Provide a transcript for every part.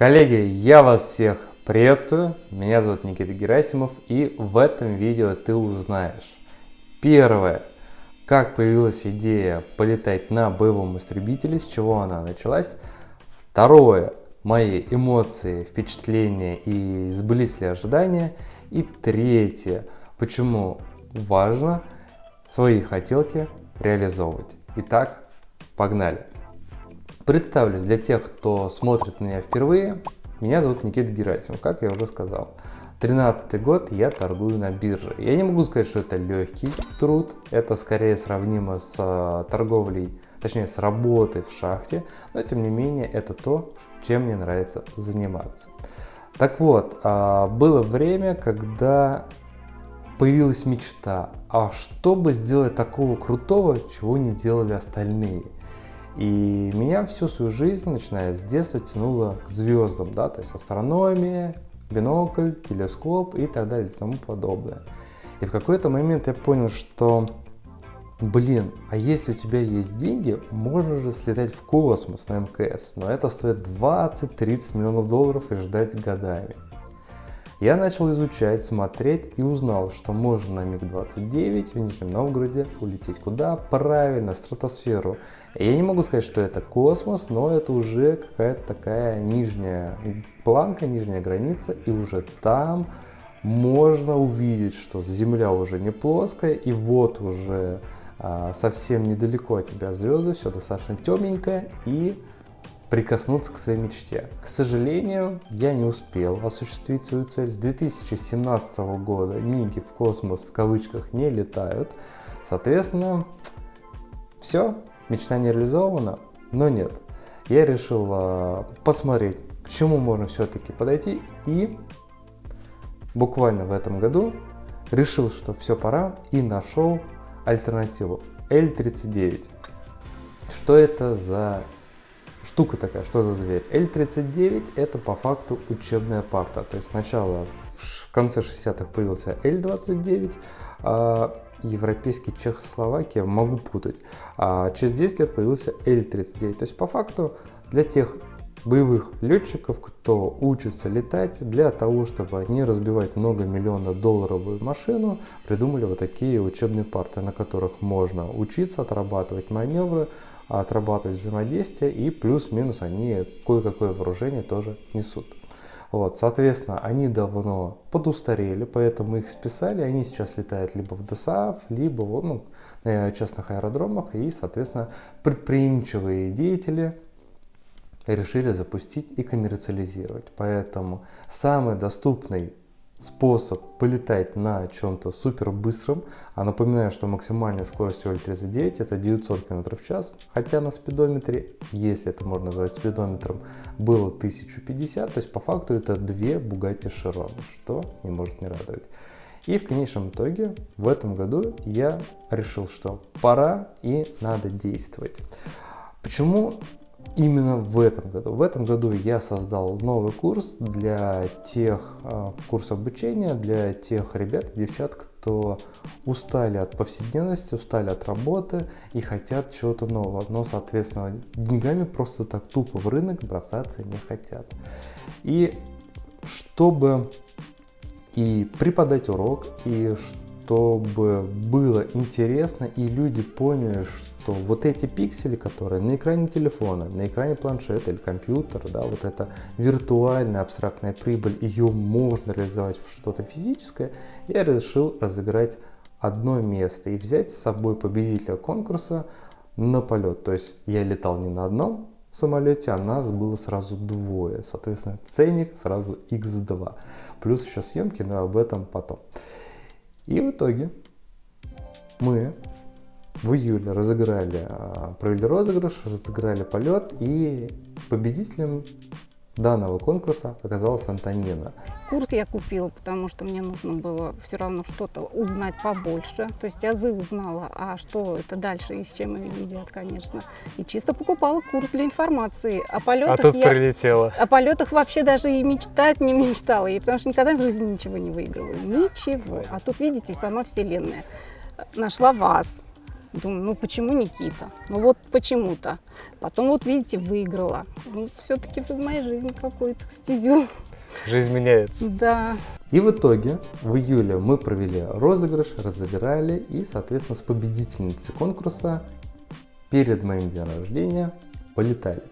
Коллеги, я вас всех приветствую. Меня зовут Никита Герасимов и в этом видео ты узнаешь. Первое. Как появилась идея полетать на боевом истребителе, с чего она началась. Второе. Мои эмоции, впечатления и сбылись ли ожидания. И третье. Почему важно свои хотелки реализовывать. Итак, погнали. Представлюсь для тех, кто смотрит меня впервые. Меня зовут Никита Герасимов, как я уже сказал. 13 год я торгую на бирже. Я не могу сказать, что это легкий труд. Это скорее сравнимо с э, торговлей, точнее с работой в шахте. Но тем не менее это то, чем мне нравится заниматься. Так вот, а, было время, когда появилась мечта, а что бы сделать такого крутого, чего не делали остальные. И меня всю свою жизнь, начиная с детства, тянуло к звездам, да, то есть астрономия, бинокль, телескоп и так далее и тому подобное. И в какой-то момент я понял, что, блин, а если у тебя есть деньги, можно же слетать в космос на МКС, но это стоит 20-30 миллионов долларов и ждать годами. Я начал изучать, смотреть и узнал, что можно на МиГ-29 в Нижнем Новгороде улететь куда? Правильно, стратосферу. Я не могу сказать, что это космос, но это уже какая-то такая нижняя планка, нижняя граница, и уже там можно увидеть, что Земля уже не плоская, и вот уже а, совсем недалеко от тебя звезды, все достаточно темненькое, и прикоснуться к своей мечте. К сожалению, я не успел осуществить свою цель. С 2017 года миги в космос в кавычках не летают. Соответственно, все, мечта не реализована, но нет. Я решил э, посмотреть, к чему можно все-таки подойти и буквально в этом году решил, что все пора и нашел альтернативу L39. Что это за штука такая, что за зверь? L39 это по факту учебная парта. То есть сначала в конце 60-х появился L29, а европейский Чехословакия, могу путать. А через 10 лет появился L39. То есть по факту для тех боевых летчиков, кто учится летать, для того, чтобы не разбивать много миллионов долларовую машину, придумали вот такие учебные парты, на которых можно учиться отрабатывать маневры, отрабатывать взаимодействие и плюс-минус они кое-какое вооружение тоже несут. Вот, соответственно, они давно подустарели, поэтому их списали, они сейчас летают либо в ДСАФ, либо ну, на частных аэродромах, и, соответственно, предприимчивые деятели решили запустить и коммерциализировать. Поэтому самый доступный способ полетать на чем-то супер быстром. А напоминаю, что максимальная скорость L39 это 900 км в час, хотя на спидометре, если это можно назвать спидометром, было 1050, то есть по факту это две Bugatti Chiron, что не может не радовать. И в конечном итоге в этом году я решил, что пора и надо действовать. Почему именно в этом году. В этом году я создал новый курс для тех, а, курс обучения для тех ребят и девчат, кто устали от повседневности, устали от работы и хотят чего-то нового. Но, соответственно, деньгами просто так тупо в рынок бросаться не хотят. И чтобы и преподать урок, и чтобы было интересно, и люди поняли, что вот эти пиксели, которые на экране телефона, на экране планшета или компьютера, да, вот эта виртуальная абстрактная прибыль, ее можно реализовать в что-то физическое, я решил разыграть одно место и взять с собой победителя конкурса на полет. То есть я летал не на одном самолете, а нас было сразу двое. Соответственно, ценник сразу x2. Плюс еще съемки, но об этом потом. И в итоге мы в июле разыграли, а, провели розыгрыш, разыграли полет, и победителем данного конкурса оказалась Антонина. Курс я купила, потому что мне нужно было все равно что-то узнать побольше. То есть азы узнала, а что это дальше и с чем они едят, конечно. И чисто покупала курс для информации. О полетах а тут я, прилетела. О полетах вообще даже и мечтать не мечтала. И потому что никогда в жизни ничего не выигрываю. Ничего. А тут, видите, сама вселенная нашла вас Думаю, ну почему Никита? Ну вот почему-то. Потом вот видите, выиграла. Ну все-таки в моей жизни какую-то стезю. Жизнь меняется. Да. И в итоге в июле мы провели розыгрыш, разыграли и, соответственно, с победительницей конкурса перед моим днем рождения полетали.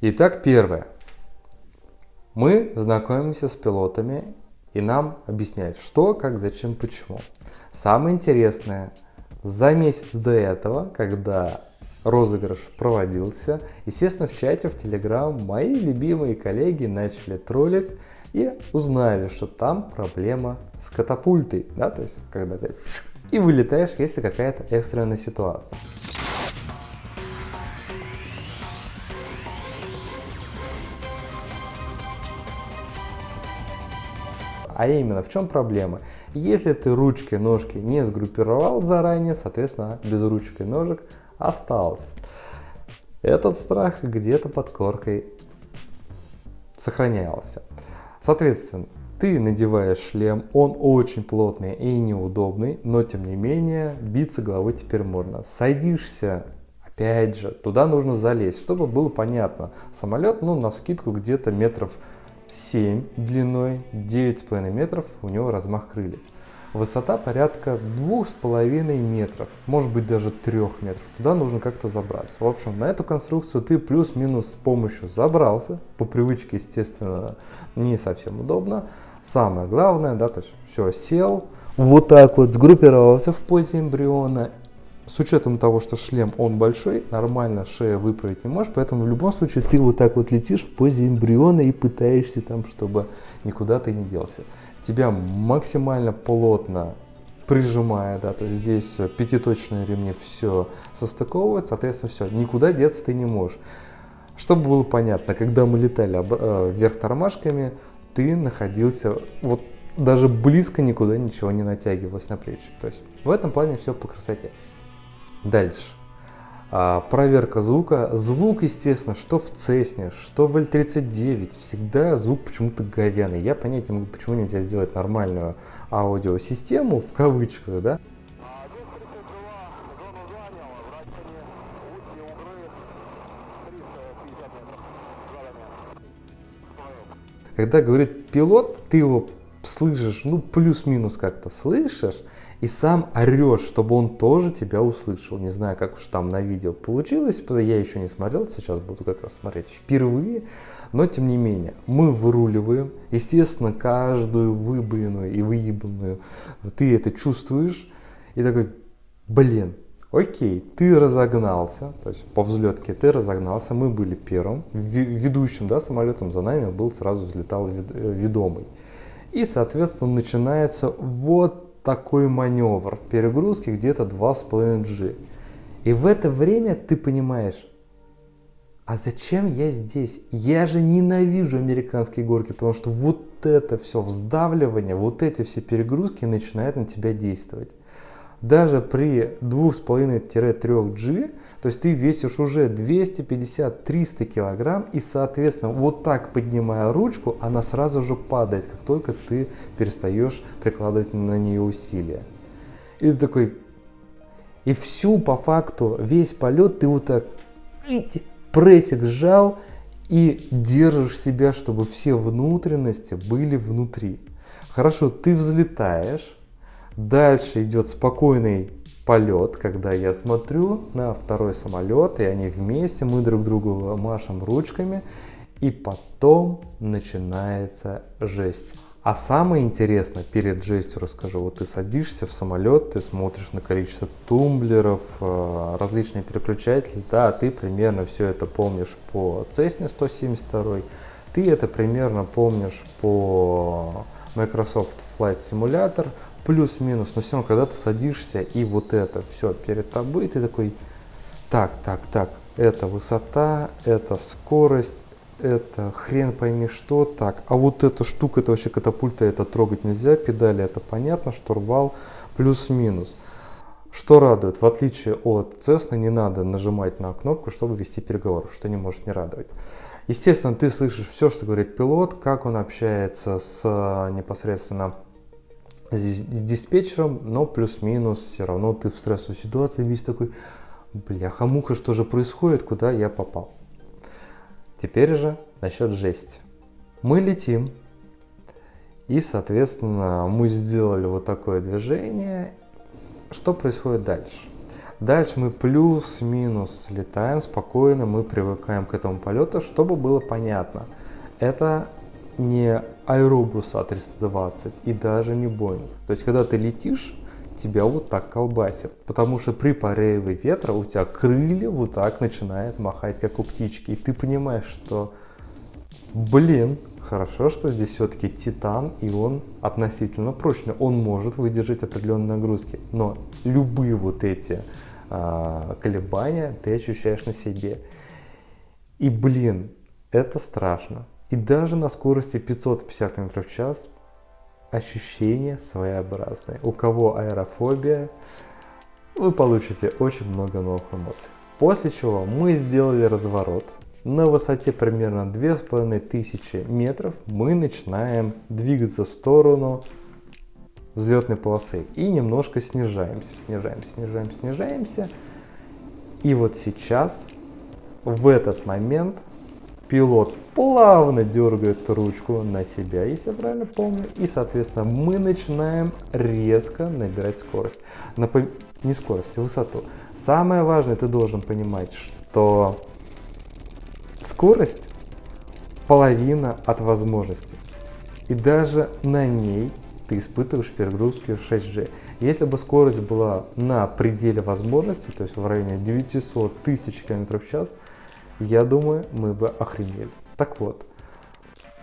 Итак, первое. Мы знакомимся с пилотами и нам объясняют, что, как, зачем, почему. Самое интересное, за месяц до этого, когда розыгрыш проводился, естественно, в чате в Telegram мои любимые коллеги начали троллить и узнали, что там проблема с катапультой, да, то есть когда ты и вылетаешь, если какая-то экстренная ситуация. А именно, в чем проблема? Если ты ручки, ножки не сгруппировал заранее, соответственно, без ручек и ножек осталось. Этот страх где-то под коркой сохранялся. Соответственно, ты надеваешь шлем, он очень плотный и неудобный, но тем не менее биться головой теперь можно. Садишься, опять же, туда нужно залезть, чтобы было понятно. Самолет, ну, на вскидку где-то метров 7 длиной, 9,5 метров у него размах крыльев. Высота порядка 2,5 метров, может быть даже 3 метров. Туда нужно как-то забраться. В общем, на эту конструкцию ты плюс-минус с помощью забрался. По привычке, естественно, не совсем удобно. Самое главное, да, то есть все, сел, вот так вот сгруппировался в позе эмбриона с учетом того, что шлем он большой, нормально шея выправить не можешь, поэтому в любом случае ты вот так вот летишь в позе эмбриона и пытаешься там, чтобы никуда ты не делся. Тебя максимально плотно прижимая, да, то есть здесь пятиточные ремни все состыковывают, соответственно, все, никуда деться ты не можешь. Чтобы было понятно, когда мы летали э, вверх тормашками, ты находился вот даже близко никуда ничего не натягивалось на плечи. То есть в этом плане все по красоте. Дальше. А, проверка звука. Звук, естественно, что в Цесне, что в L39, всегда звук почему-то говяный. Я понять не могу, почему нельзя сделать нормальную аудиосистему, в кавычках, да? Когда говорит пилот, ты его слышишь, ну плюс-минус как-то слышишь, и сам орешь, чтобы он тоже тебя услышал. Не знаю, как уж там на видео получилось, я еще не смотрел, сейчас буду как раз смотреть впервые. Но тем не менее, мы выруливаем, естественно, каждую выбоину и выебанную ты это чувствуешь, и такой, блин, окей, ты разогнался, то есть по взлетке ты разогнался, мы были первым, ведущим да, самолетом за нами был сразу взлетал э, ведомый. И, соответственно, начинается вот такой маневр перегрузки где-то 2,5 G. И в это время ты понимаешь, а зачем я здесь? Я же ненавижу американские горки, потому что вот это все вздавливание, вот эти все перегрузки начинают на тебя действовать даже при 2,5-3G, то есть ты весишь уже 250-300 килограмм, и, соответственно, вот так поднимая ручку, она сразу же падает, как только ты перестаешь прикладывать на нее усилия. И ты такой, и всю по факту, весь полет ты вот так прессик сжал и держишь себя, чтобы все внутренности были внутри. Хорошо, ты взлетаешь, Дальше идет спокойный полет, когда я смотрю на второй самолет, и они вместе, мы друг другу машем ручками, и потом начинается жесть. А самое интересное, перед жестью расскажу, вот ты садишься в самолет, ты смотришь на количество тумблеров, э, различные переключатели, да, ты примерно все это помнишь по Cessna 172, ты это примерно помнишь по Microsoft Flight Simulator, плюс-минус, но все равно, когда ты садишься и вот это все перед тобой, ты такой, так, так, так, это высота, это скорость, это хрен пойми что, так, а вот эта штука, это вообще катапульта, это трогать нельзя, педали это понятно, штурвал плюс-минус. Что радует, в отличие от Cessna, не надо нажимать на кнопку, чтобы вести переговоры, что не может не радовать. Естественно, ты слышишь все, что говорит пилот, как он общается с непосредственно с диспетчером, но плюс-минус все равно ты в стрессовой ситуации весь такой, бляха-муха, что же происходит, куда я попал. Теперь же насчет жести. Мы летим, и, соответственно, мы сделали вот такое движение. Что происходит дальше? Дальше мы плюс-минус летаем спокойно, мы привыкаем к этому полету, чтобы было понятно. Это не аэробус А320 и даже не Boeing. То есть, когда ты летишь, тебя вот так колбасит. Потому что при порыве ветра у тебя крылья вот так начинают махать, как у птички. И ты понимаешь, что, блин, хорошо, что здесь все-таки титан, и он относительно прочный. Он может выдержать определенные нагрузки. Но любые вот эти а, колебания ты ощущаешь на себе. И, блин, это страшно. И даже на скорости 550 км в час ощущения своеобразные. У кого аэрофобия, вы получите очень много новых эмоций. После чего мы сделали разворот. На высоте примерно 2500 метров мы начинаем двигаться в сторону взлетной полосы и немножко снижаемся, снижаемся, снижаемся, снижаемся. И вот сейчас, в этот момент, пилот плавно дергает ручку на себя, если я правильно помню. И, соответственно, мы начинаем резко набирать скорость. Напом... Не скорость, а высоту. Самое важное, ты должен понимать, что скорость половина от возможности. И даже на ней ты испытываешь перегрузки 6G. Если бы скорость была на пределе возможностей, то есть в районе 900 тысяч км в час, я думаю, мы бы охренели. Так вот,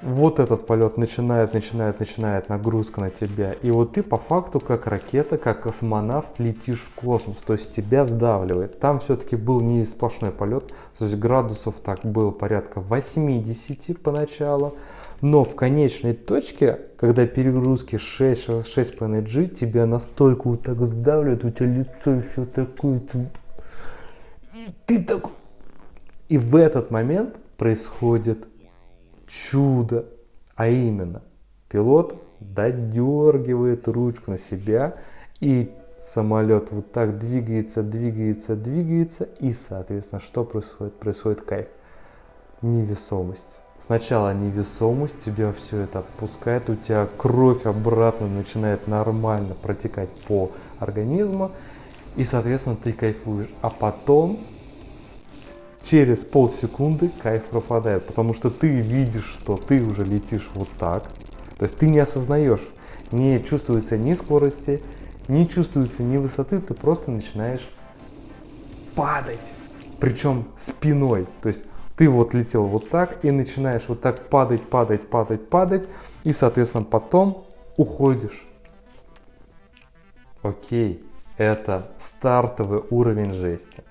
вот этот полет начинает, начинает, начинает нагрузка на тебя. И вот ты по факту как ракета, как космонавт летишь в космос. То есть тебя сдавливает. Там все-таки был не сплошной полет. То есть градусов так было порядка 80 поначалу. Но в конечной точке, когда перегрузки 6, 6,5 G, тебя настолько вот так сдавливает, у тебя лицо все такое. Ты, ты такой и в этот момент происходит чудо, а именно пилот додергивает ручку на себя и самолет вот так двигается, двигается, двигается и соответственно что происходит? Происходит кайф, невесомость. Сначала невесомость, тебя все это отпускает, у тебя кровь обратно начинает нормально протекать по организму, и, соответственно, ты кайфуешь. А потом через полсекунды кайф пропадает, потому что ты видишь, что ты уже летишь вот так. То есть ты не осознаешь, не чувствуется ни скорости, не чувствуется ни высоты, ты просто начинаешь падать, причем спиной. То есть ты вот летел вот так и начинаешь вот так падать, падать, падать, падать, и, соответственно, потом уходишь. Окей, это стартовый уровень жести.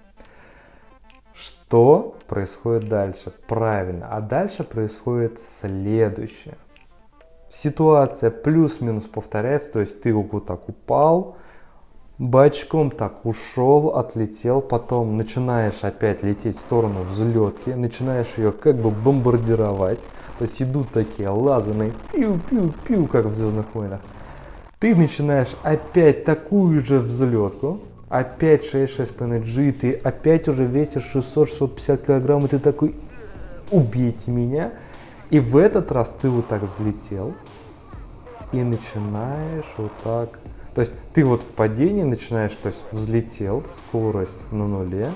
Что происходит дальше? Правильно. А дальше происходит следующее. Ситуация плюс-минус повторяется, то есть ты вот так упал, бочком так ушел, отлетел, потом начинаешь опять лететь в сторону взлетки, начинаешь ее как бы бомбардировать, то есть идут такие лазерные пиу-пиу-пиу, как в Звездных войнах. Ты начинаешь опять такую же взлетку, опять 6-6,5 G, ты опять уже весишь 600-650 килограмм, и ты такой, убейте меня. И в этот раз ты вот так взлетел и начинаешь вот так. То есть ты вот в падении начинаешь, то есть взлетел, скорость на нуле,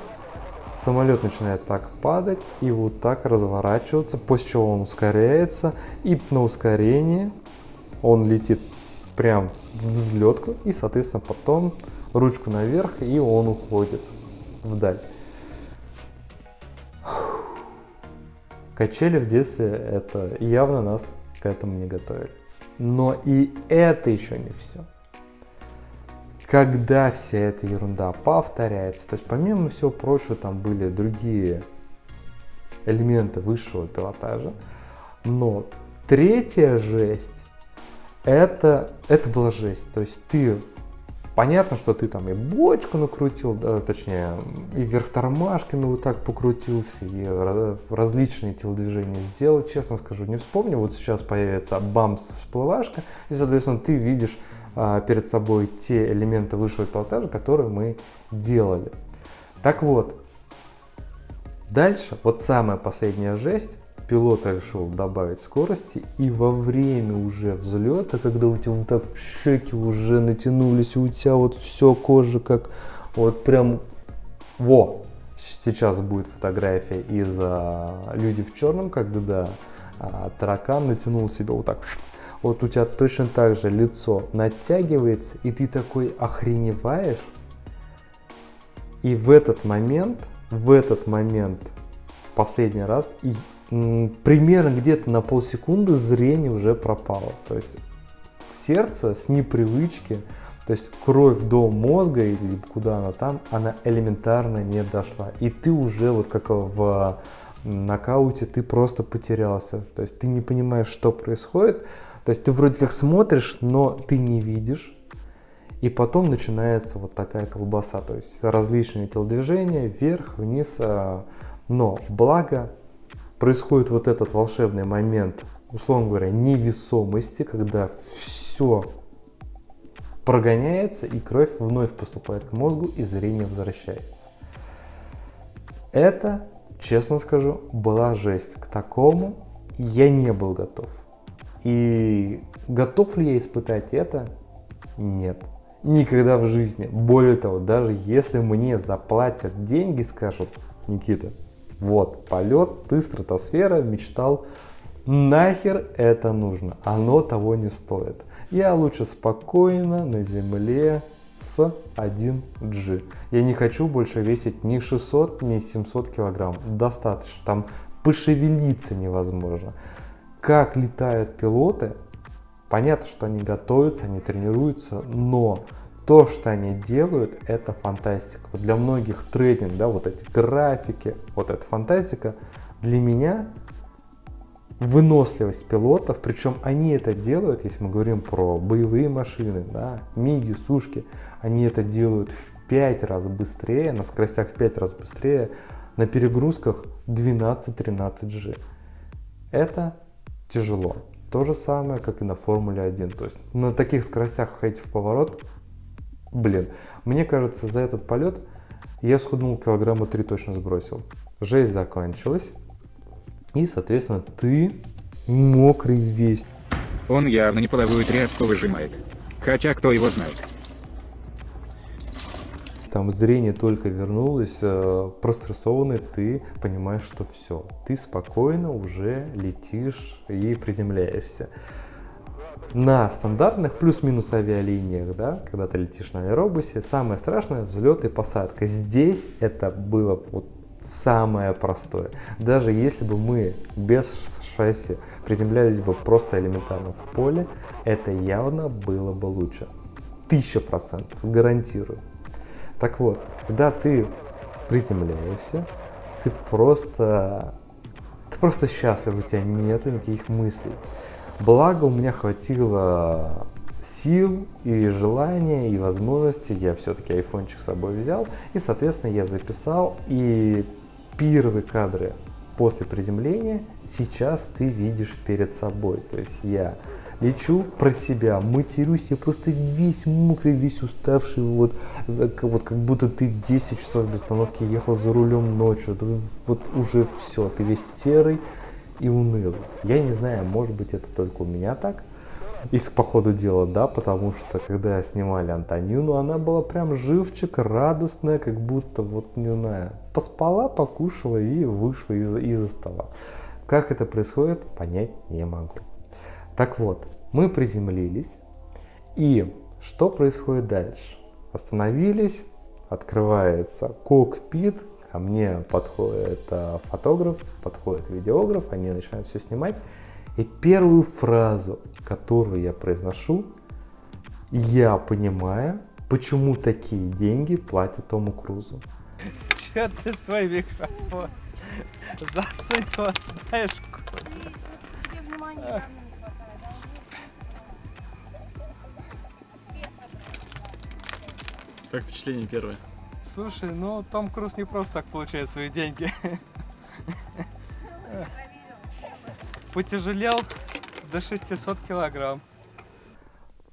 самолет начинает так падать и вот так разворачиваться, после чего он ускоряется, и на ускорении он летит прям взлетку, и, соответственно, потом ручку наверх, и он уходит вдаль. Качели в детстве это явно нас к этому не готовили. Но и это еще не все. Когда вся эта ерунда повторяется, то есть помимо всего прочего там были другие элементы высшего пилотажа. Но третья жесть, это, это была жесть. То есть ты Понятно, что ты там и бочку накрутил, да, точнее, и вверх тормашками вот так покрутился, и различные телодвижения сделал. Честно скажу, не вспомню. Вот сейчас появится бамс всплывашка, и, соответственно, ты видишь а, перед собой те элементы высшего пилотажа, которые мы делали. Так вот, дальше, вот самая последняя жесть, пилот решил добавить скорости, и во время уже взлета, когда у тебя вот так щеки уже натянулись, у тебя вот все кожа как вот прям во. Сейчас будет фотография из а, люди в черном, когда да, а, таракан натянул себя вот так. Вот у тебя точно так же лицо натягивается, и ты такой охреневаешь. И в этот момент, в этот момент, последний раз, и примерно где-то на полсекунды зрение уже пропало. То есть сердце с непривычки, то есть кровь до мозга или куда она там, она элементарно не дошла. И ты уже вот как в нокауте, ты просто потерялся. То есть ты не понимаешь, что происходит. То есть ты вроде как смотришь, но ты не видишь. И потом начинается вот такая колбаса, то есть различные телодвижения, вверх, вниз. А, но благо происходит вот этот волшебный момент, условно говоря, невесомости, когда все прогоняется и кровь вновь поступает к мозгу и зрение возвращается. Это, честно скажу, была жесть. К такому я не был готов. И готов ли я испытать это? Нет. Никогда в жизни. Более того, даже если мне заплатят деньги, скажут, Никита, вот, полет, ты стратосфера, мечтал. Нахер это нужно? Оно того не стоит. Я лучше спокойно на земле с 1G. Я не хочу больше весить ни 600, ни 700 килограмм. Достаточно. Там пошевелиться невозможно. Как летают пилоты, понятно, что они готовятся, они тренируются, но то, что они делают, это фантастика. Для многих трейдинг, да, вот эти графики, вот эта фантастика, для меня выносливость пилотов, причем они это делают, если мы говорим про боевые машины, да, миги, сушки, они это делают в 5 раз быстрее, на скоростях в 5 раз быстрее, на перегрузках 12-13G. Это тяжело. То же самое, как и на Формуле 1. То есть на таких скоростях ходить в поворот Блин, мне кажется, за этот полет я схуднул килограмма 3 точно сбросил. Жесть закончилась. И, соответственно, ты мокрый весь. Он явно не половую тряпку выжимает. Хотя кто его знает. Там зрение только вернулось, э, прострессованный, ты понимаешь, что все. Ты спокойно уже летишь и приземляешься на стандартных плюс-минус авиалиниях, да, когда ты летишь на аэробусе, самое страшное взлет и посадка. Здесь это было вот самое простое. Даже если бы мы без шасси приземлялись бы просто элементарно в поле, это явно было бы лучше. Тысяча процентов, гарантирую. Так вот, когда ты приземляешься, ты просто, ты просто счастлив, у тебя нету никаких мыслей. Благо у меня хватило сил и желания и возможности. Я все-таки айфончик с собой взял и, соответственно, я записал. И первые кадры после приземления сейчас ты видишь перед собой. То есть я лечу про себя, матерюсь, я просто весь мокрый, весь уставший, вот, вот как будто ты 10 часов без остановки ехал за рулем ночью, вот уже все, ты весь серый, и унылый. Я не знаю, может быть это только у меня так. И по ходу дела, да, потому что когда снимали Антонину, она была прям живчик, радостная, как будто, вот не знаю, поспала, покушала и вышла из, из стола. Как это происходит, понять не могу. Так вот, мы приземлились, и что происходит дальше? Остановились, открывается кокпит, Ко мне подходит э, фотограф, подходит видеограф, они начинают все снимать. И первую фразу, которую я произношу, я понимаю, почему такие деньги платят Тому Крузу. Че ты свой микрофон? Засунь его знаешь куда. Как впечатление первое? Слушай, ну Том Круз не просто так получает свои деньги. Потяжелел до 600 килограмм.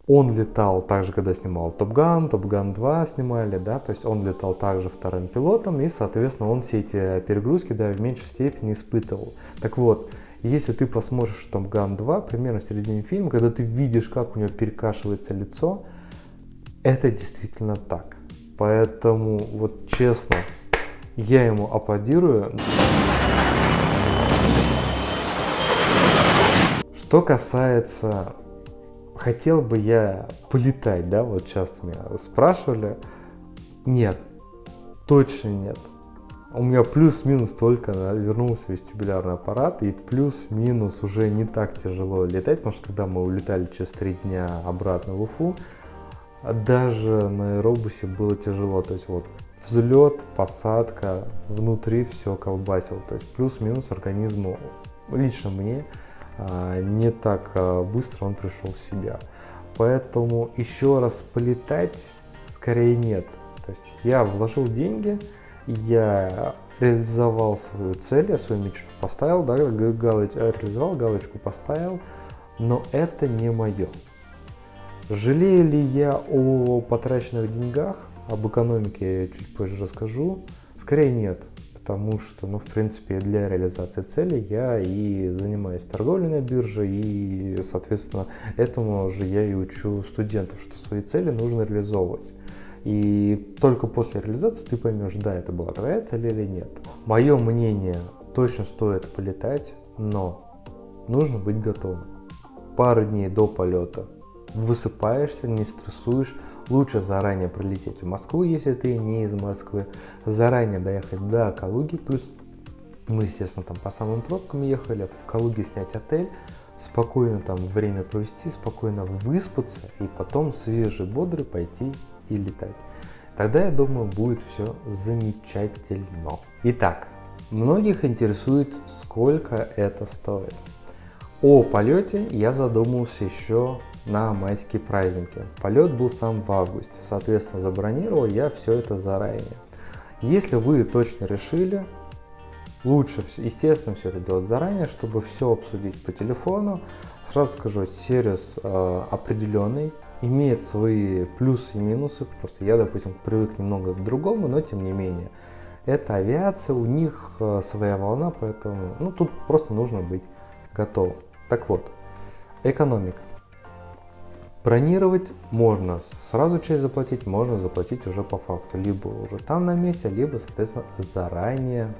Он летал также, когда снимал Топ Ган, Топ Ган 2 снимали, да, то есть он летал также вторым пилотом, и, соответственно, он все эти перегрузки, да, в меньшей степени испытывал. Так вот, если ты посмотришь Топ Ган 2, примерно в середине фильма, когда ты видишь, как у него перекашивается лицо, это действительно так. Поэтому, вот честно, я ему аплодирую. Что касается, хотел бы я полетать, да, вот сейчас меня спрашивали. Нет, точно нет. У меня плюс-минус только вернулся вестибулярный аппарат, и плюс-минус уже не так тяжело летать, потому что когда мы улетали через три дня обратно в Уфу, даже на аэробусе было тяжело. То есть вот взлет, посадка, внутри все колбасил. То есть плюс-минус организму, лично мне, а, не так а, быстро он пришел в себя. Поэтому еще раз полетать скорее нет. То есть я вложил деньги, я реализовал свою цель, я свою мечту поставил, да, галоч, реализовал, галочку поставил, но это не мое. Жалею ли я о потраченных деньгах, об экономике я чуть позже расскажу? Скорее нет потому что, ну, в принципе, для реализации цели я и занимаюсь торговлей на бирже, и, соответственно, этому же я и учу студентов, что свои цели нужно реализовывать. И только после реализации ты поймешь, да, это была твоя цель или нет. Мое мнение, точно стоит полетать, но нужно быть готовым. Пару дней до полета высыпаешься, не стрессуешь, Лучше заранее прилететь в Москву, если ты не из Москвы, заранее доехать до Калуги, плюс мы, естественно, там по самым пробкам ехали, в Калуге снять отель, спокойно там время провести, спокойно выспаться и потом свежий, бодрый пойти и летать. Тогда, я думаю, будет все замечательно. Итак, многих интересует, сколько это стоит. О полете я задумался еще на майские праздники. Полет был сам в августе, соответственно, забронировал я все это заранее. Если вы точно решили, лучше, естественно, все это делать заранее, чтобы все обсудить по телефону. Сразу скажу, сервис э, определенный, имеет свои плюсы и минусы. Просто я, допустим, привык немного к другому, но тем не менее. Это авиация, у них э, своя волна, поэтому ну, тут просто нужно быть готовым. Так вот, экономика. Бронировать можно, сразу часть заплатить, можно заплатить уже по факту. Либо уже там на месте, либо, соответственно, заранее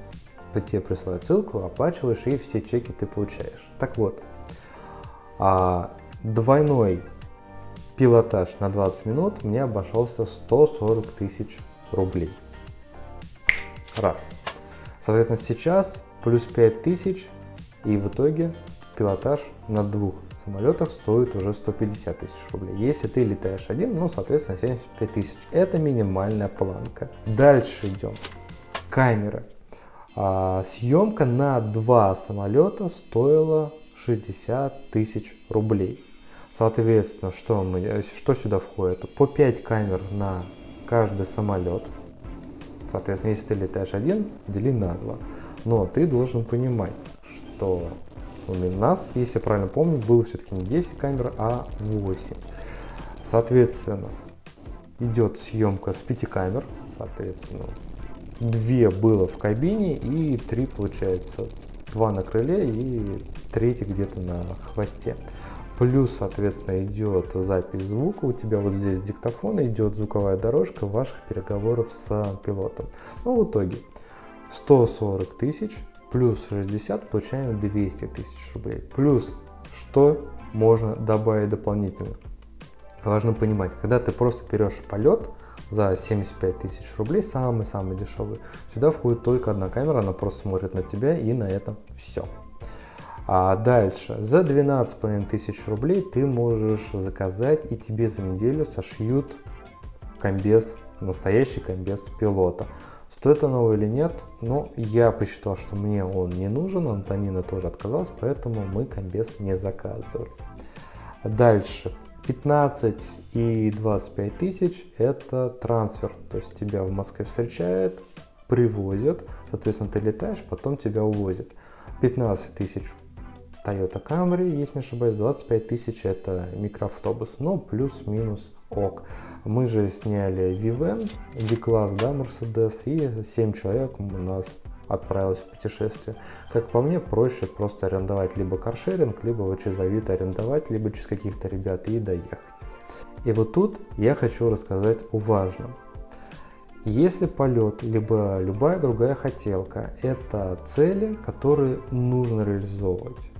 тебе присылают ссылку, оплачиваешь и все чеки ты получаешь. Так вот, а, двойной пилотаж на 20 минут мне обошелся 140 тысяч рублей. Раз. Соответственно, сейчас плюс 5 тысяч и в итоге пилотаж на двух самолетах стоит уже 150 тысяч рублей. Если ты летаешь один, ну, соответственно, 75 тысяч. Это минимальная планка. Дальше идем. Камера. А, съемка на два самолета стоила 60 тысяч рублей. Соответственно, что, мы, что сюда входит? По 5 камер на каждый самолет. Соответственно, если ты летаешь один, дели на 2. Но ты должен понимать, что у нас, если я правильно помню, было все-таки не 10 камер, а 8. Соответственно, идет съемка с 5 камер, соответственно, 2 было в кабине и 3 получается, 2 на крыле и третий где-то на хвосте. Плюс, соответственно, идет запись звука, у тебя вот здесь диктофон, идет звуковая дорожка ваших переговоров с пилотом. Ну, в итоге 140 тысяч плюс 60 получаем 200 тысяч рублей. Плюс что можно добавить дополнительно? Важно понимать, когда ты просто берешь полет за 75 тысяч рублей, самый-самый дешевый, сюда входит только одна камера, она просто смотрит на тебя и на этом все. А дальше, за 12,5 тысяч рублей ты можешь заказать и тебе за неделю сошьют комбез настоящий комбез пилота. Стоит оно или нет, но я посчитал, что мне он не нужен, Антонина тоже отказалась, поэтому мы комбез не заказывали. Дальше. 15 и 25 тысяч это трансфер, то есть тебя в Москве встречают, привозят, соответственно ты летаешь, потом тебя увозят. 15 тысяч Toyota Camry, если не ошибаюсь, 25 тысяч это микроавтобус, но плюс-минус ок. Мы же сняли Viven, V-класс, да, Mercedes, и 7 человек у нас отправилась в путешествие. Как по мне, проще просто арендовать либо каршеринг, либо вот через Авито арендовать, либо через каких-то ребят и доехать. И вот тут я хочу рассказать о важном. Если полет, либо любая другая хотелка, это цели, которые нужно реализовывать.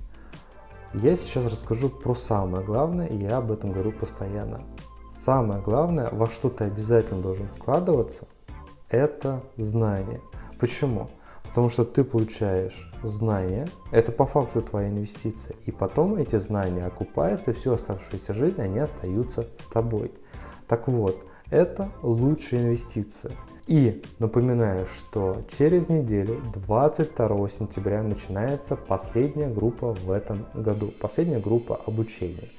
Я сейчас расскажу про самое главное, и я об этом говорю постоянно. Самое главное, во что ты обязательно должен вкладываться, это знание. Почему? Потому что ты получаешь знания, это по факту твоя инвестиция, и потом эти знания окупаются, и всю оставшуюся жизнь они остаются с тобой. Так вот, это лучшая инвестиция. И напоминаю, что через неделю, 22 сентября, начинается последняя группа в этом году, последняя группа обучения.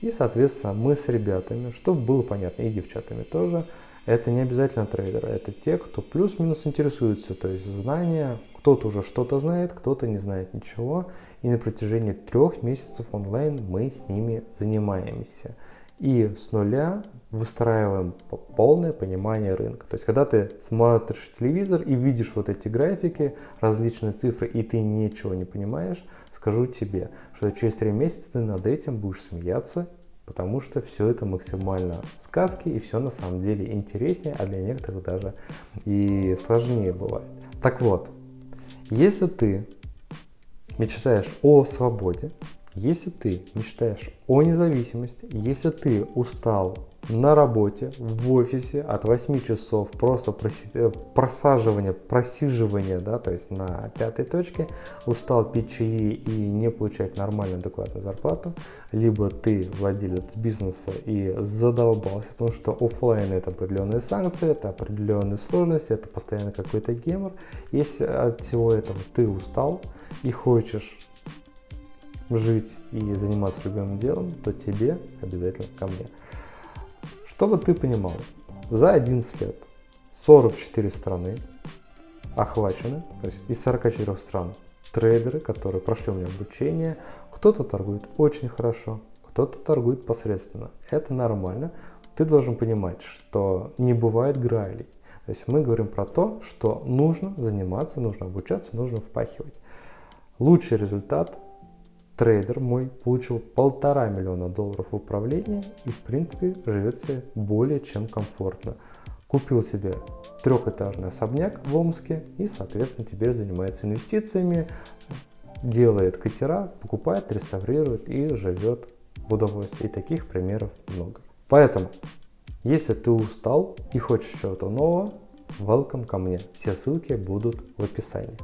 И, соответственно, мы с ребятами, чтобы было понятно, и девчатами тоже, это не обязательно трейдеры, это те, кто плюс-минус интересуется, то есть знания, кто-то уже что-то знает, кто-то не знает ничего, и на протяжении трех месяцев онлайн мы с ними занимаемся. И с нуля выстраиваем полное понимание рынка. То есть, когда ты смотришь телевизор и видишь вот эти графики, различные цифры, и ты ничего не понимаешь, скажу тебе, что через три месяца ты над этим будешь смеяться потому что все это максимально сказки и все на самом деле интереснее, а для некоторых даже и сложнее бывает. Так вот, если ты мечтаешь о свободе, если ты мечтаешь о независимости, если ты устал на работе, в офисе от 8 часов просто э, просаживания, просиживания, да, то есть на пятой точке, устал пить чаи и не получать нормальную адекватную зарплату, либо ты владелец бизнеса и задолбался, потому что офлайн это определенные санкции, это определенные сложности, это постоянно какой-то гемор. Если от всего этого ты устал и хочешь жить и заниматься любимым делом, то тебе обязательно ко мне. Чтобы ты понимал, за 11 лет 44 страны охвачены, то есть из 44 стран трейдеры, которые прошли у меня обучение, кто-то торгует очень хорошо, кто-то торгует посредственно. Это нормально. Ты должен понимать, что не бывает грайлей. То есть мы говорим про то, что нужно заниматься, нужно обучаться, нужно впахивать. Лучший результат трейдер мой получил полтора миллиона долларов в управлении и в принципе живет себе более чем комфортно. Купил себе трехэтажный особняк в Омске и соответственно теперь занимается инвестициями, делает катера, покупает, реставрирует и живет в удовольствии. И таких примеров много. Поэтому, если ты устал и хочешь чего-то нового, welcome ко мне. Все ссылки будут в описании.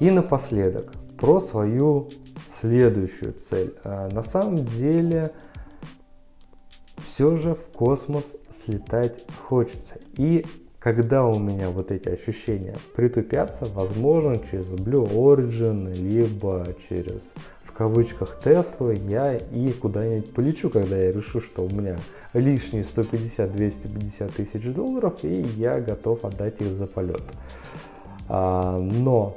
И напоследок, про свою следующую цель. А, на самом деле, все же в космос слетать хочется. И когда у меня вот эти ощущения притупятся, возможно, через Blue Origin, либо через, в кавычках, Tesla, я и куда-нибудь полечу, когда я решу, что у меня лишние 150-250 тысяч долларов, и я готов отдать их за полет. А, но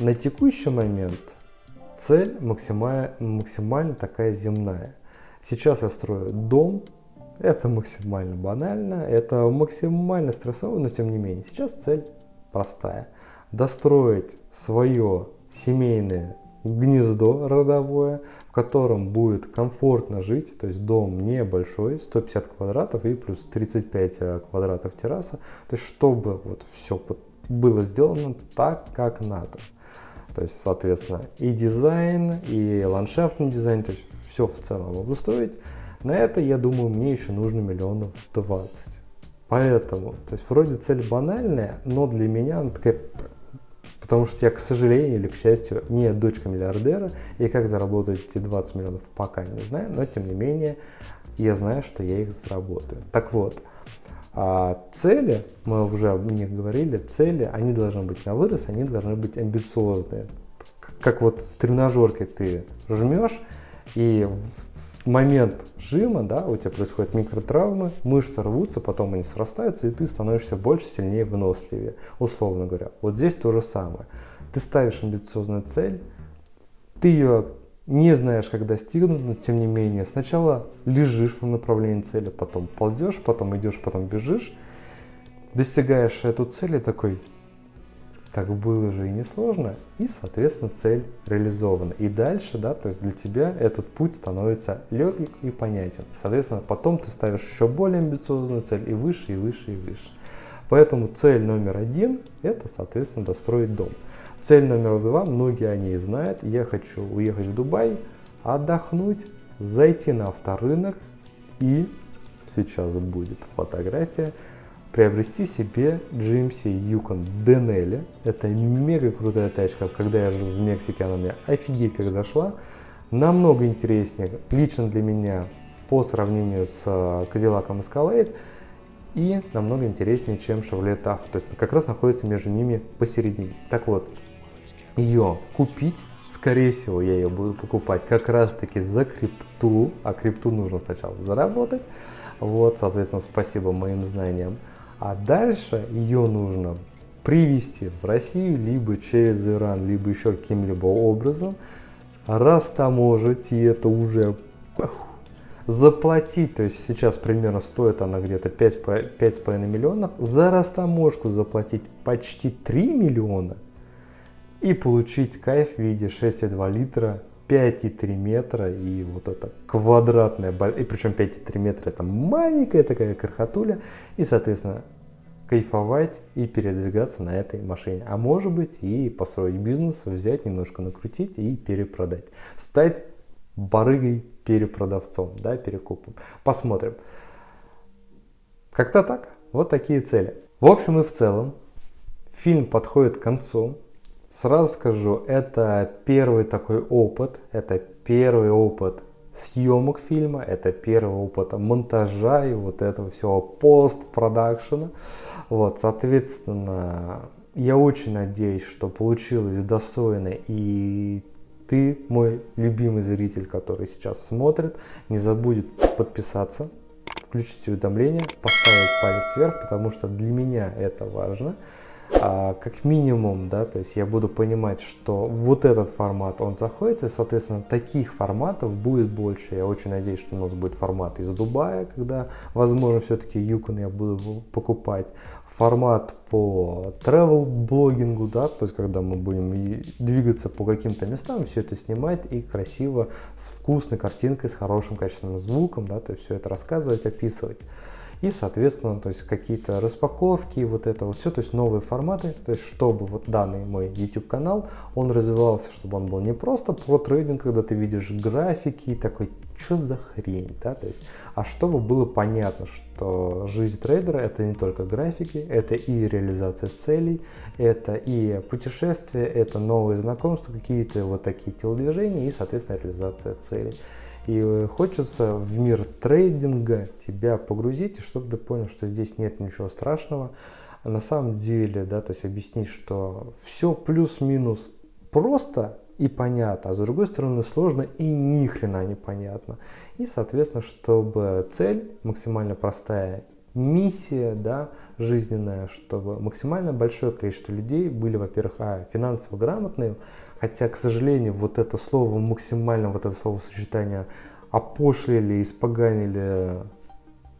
на текущий момент цель максимально, максимально такая земная. Сейчас я строю дом, это максимально банально, это максимально стрессово, но тем не менее. Сейчас цель простая. Достроить свое семейное гнездо родовое, в котором будет комфортно жить, то есть дом небольшой, 150 квадратов и плюс 35 э, квадратов терраса, то есть чтобы вот все было сделано так, как надо. То есть, соответственно, и дизайн, и ландшафтный дизайн, то есть все в целом обустроить. На это, я думаю, мне еще нужно миллионов 20. Поэтому, то есть вроде цель банальная, но для меня она такая, потому что я, к сожалению или к счастью, не дочка миллиардера, и как заработать эти 20 миллионов пока не знаю, но тем не менее я знаю, что я их заработаю. Так вот, А цели, мы уже об них говорили, цели, они должны быть на вырос, они должны быть амбициозные. Как вот в тренажерке ты жмешь, и в момент жима, да, у тебя происходят микротравмы, мышцы рвутся, потом они срастаются, и ты становишься больше, сильнее, выносливее, условно говоря. Вот здесь то же самое. Ты ставишь амбициозную цель, ты ее не знаешь, как достигнуть, но тем не менее сначала лежишь в направлении цели, потом ползешь, потом идешь, потом бежишь, достигаешь эту цель и такой, так было же и несложно, и, соответственно, цель реализована. И дальше, да, то есть для тебя этот путь становится легкий и понятен. Соответственно, потом ты ставишь еще более амбициозную цель и выше, и выше, и выше. Поэтому цель номер один – это, соответственно, достроить дом. Цель номер два, многие о ней знают. Я хочу уехать в Дубай, отдохнуть, зайти на авторынок и, сейчас будет фотография, приобрести себе GMC Yukon Denali. Это мега крутая тачка. Когда я жил в Мексике, она мне офигеть как зашла. Намного интереснее, лично для меня, по сравнению с Cadillac Escalade и намного интереснее, чем Chevrolet Tahoe. То есть как раз находится между ними посередине. Так вот, ее купить, скорее всего, я ее буду покупать как раз таки за крипту, а крипту нужно сначала заработать. Вот, соответственно, спасибо моим знаниям. А дальше ее нужно привезти в Россию либо через Иран, либо еще каким-либо образом, растаможить, и это уже заплатить, то есть сейчас примерно стоит она где-то 5,5 миллионов, за растаможку заплатить почти 3 миллиона – и получить кайф в виде 6,2 литра 5,3 метра и вот это квадратная, и причем 5,3 метра это маленькая такая крохотуля и соответственно кайфовать и передвигаться на этой машине. А может быть и построить бизнес, взять немножко накрутить и перепродать. Стать барыгой перепродавцом, да, перекупом. Посмотрим. Как-то так. Вот такие цели. В общем и в целом фильм подходит к концу. Сразу скажу, это первый такой опыт, это первый опыт съемок фильма, это первый опыт монтажа и вот этого всего постпродакшена. Вот, соответственно, я очень надеюсь, что получилось достойно и ты, мой любимый зритель, который сейчас смотрит, не забудет подписаться, включить уведомления, поставить палец вверх, потому что для меня это важно как минимум, да, то есть я буду понимать, что вот этот формат, он заходит, и, соответственно, таких форматов будет больше. Я очень надеюсь, что у нас будет формат из Дубая, когда, возможно, все-таки Yukon я буду покупать. Формат по travel блогингу, да, то есть когда мы будем двигаться по каким-то местам, все это снимать и красиво, с вкусной картинкой, с хорошим качественным звуком, да, то есть все это рассказывать, описывать и, соответственно, то есть какие-то распаковки, вот это вот все, то есть новые форматы, то есть чтобы вот данный мой YouTube канал, он развивался, чтобы он был не просто про трейдинг, когда ты видишь графики и такой, что за хрень, да, то есть, а чтобы было понятно, что жизнь трейдера это не только графики, это и реализация целей, это и путешествия, это новые знакомства, какие-то вот такие телодвижения и, соответственно, реализация целей. И хочется в мир трейдинга тебя погрузить, чтобы ты понял, что здесь нет ничего страшного. На самом деле, да, то есть объяснить, что все плюс-минус просто и понятно, а с другой стороны сложно и ни хрена непонятно. И, соответственно, чтобы цель максимально простая, миссия, да, жизненная, чтобы максимально большое количество людей были, во-первых, а, финансово грамотные, Хотя, к сожалению, вот это слово максимально, вот это словосочетание опошлили, испоганили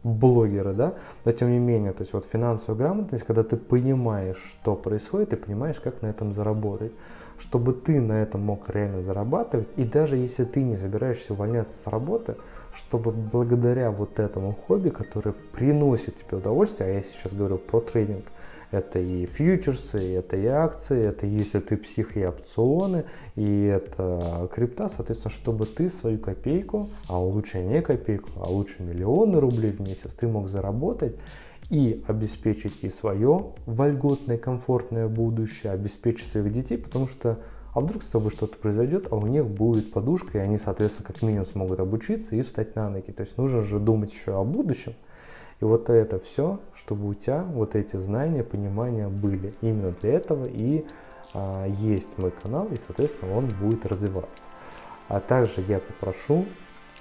блогеры, да, но тем не менее, то есть вот финансовая грамотность, когда ты понимаешь, что происходит, и понимаешь, как на этом заработать, чтобы ты на этом мог реально зарабатывать, и даже если ты не собираешься увольняться с работы, чтобы благодаря вот этому хобби, которое приносит тебе удовольствие, а я сейчас говорю про трейдинг, это и фьючерсы, это и акции, это если ты псих и опционы, и это крипта, соответственно, чтобы ты свою копейку, а лучше не копейку, а лучше миллионы рублей в месяц, ты мог заработать и обеспечить и свое вольготное, комфортное будущее, обеспечить своих детей, потому что а вдруг с тобой что-то произойдет, а у них будет подушка, и они, соответственно, как минимум смогут обучиться и встать на ноги. То есть нужно же думать еще о будущем. И вот это все, чтобы у тебя вот эти знания, понимания были. Именно для этого и а, есть мой канал, и, соответственно, он будет развиваться. А также я попрошу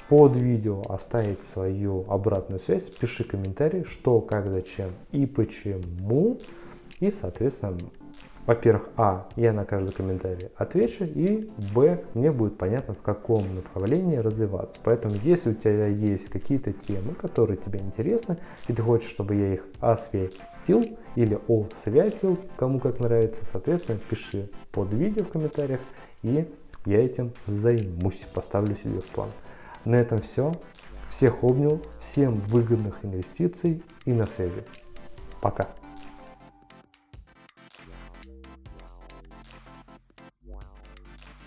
под видео оставить свою обратную связь, пиши комментарий, что, как, зачем и почему. И, соответственно, во-первых, а, я на каждый комментарий отвечу, и б, мне будет понятно, в каком направлении развиваться. Поэтому, если у тебя есть какие-то темы, которые тебе интересны, и ты хочешь, чтобы я их осветил или освятил, кому как нравится, соответственно, пиши под видео в комментариях, и я этим займусь, поставлю себе в план. На этом все. Всех обнял, всем выгодных инвестиций и на связи. Пока.